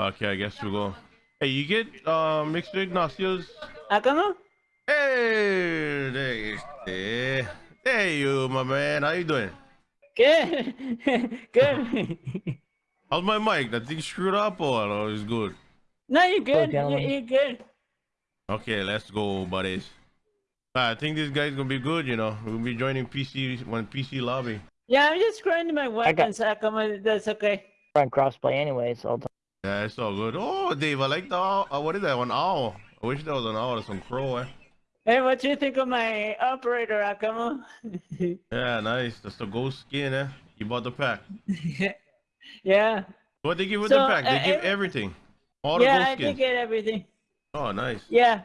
Okay, I guess we'll go. Hey, you get uh, mixed Ignatius? Ah, ¿cómo? Hey, there, there, Hey, you, my man. How you doing? Good. good. How's my mic? That thing screwed up or no, it's good? no, you're good. You're, you're good. Okay, let's go, buddies. I think this guy's gonna be good. You know, we'll be joining PC when PC lobby. Yeah, I'm just grinding my got- weapons. Ah, ¿cómo? That's okay. Run crossplay anyway, so I'll Yeah, it's all good. Oh, Dave, I like the owl. Uh, what is that? One owl. I wish that was an owl or some crow. Eh? Hey, what you think of my operator, ¿cómo? Yeah, nice. That's the ghost skin. Eh? You bought the pack. yeah. What they give with So, the pack? They uh, give everything. All the Yeah, ghost I did get everything. Oh, nice. Yeah.